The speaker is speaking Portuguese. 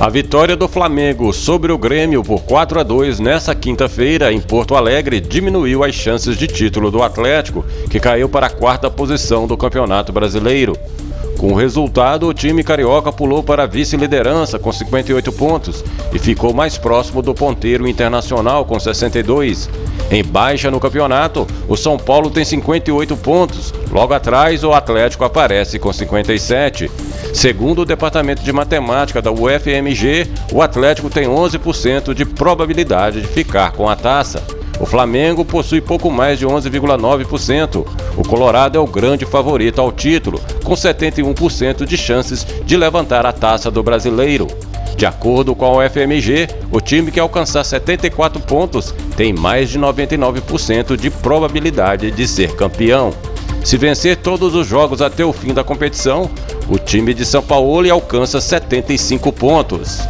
A vitória do Flamengo sobre o Grêmio por 4 a 2 nessa quinta-feira em Porto Alegre diminuiu as chances de título do Atlético, que caiu para a quarta posição do Campeonato Brasileiro. Com o resultado, o time carioca pulou para a vice-liderança com 58 pontos e ficou mais próximo do ponteiro internacional com 62. Em baixa no campeonato, o São Paulo tem 58 pontos. Logo atrás, o Atlético aparece com 57. Segundo o Departamento de Matemática da UFMG, o Atlético tem 11% de probabilidade de ficar com a taça. O Flamengo possui pouco mais de 11,9%. O Colorado é o grande favorito ao título, com 71% de chances de levantar a taça do brasileiro. De acordo com a UFMG, o time que alcançar 74 pontos tem mais de 99% de probabilidade de ser campeão. Se vencer todos os jogos até o fim da competição, o time de São Paulo alcança 75 pontos.